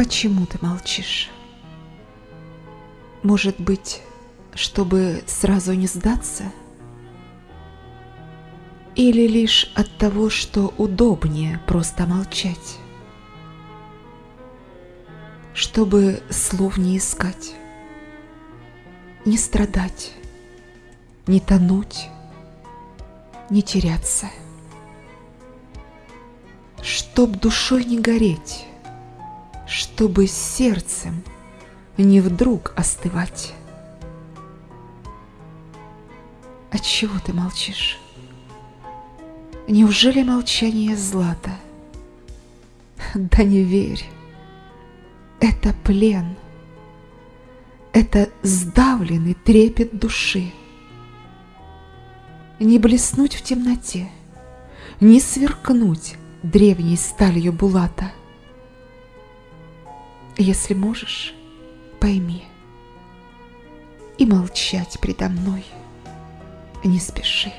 Почему ты молчишь? Может быть, чтобы сразу не сдаться? Или лишь от того, что удобнее просто молчать? Чтобы слов не искать, не страдать, не тонуть, не теряться. Чтоб душой не гореть, чтобы сердцем не вдруг остывать. Отчего ты молчишь? Неужели молчание злато? Да не верь, это плен, это сдавленный трепет души. Не блеснуть в темноте, не сверкнуть древней сталью булата. Если можешь, пойми, и молчать предо мной не спеши.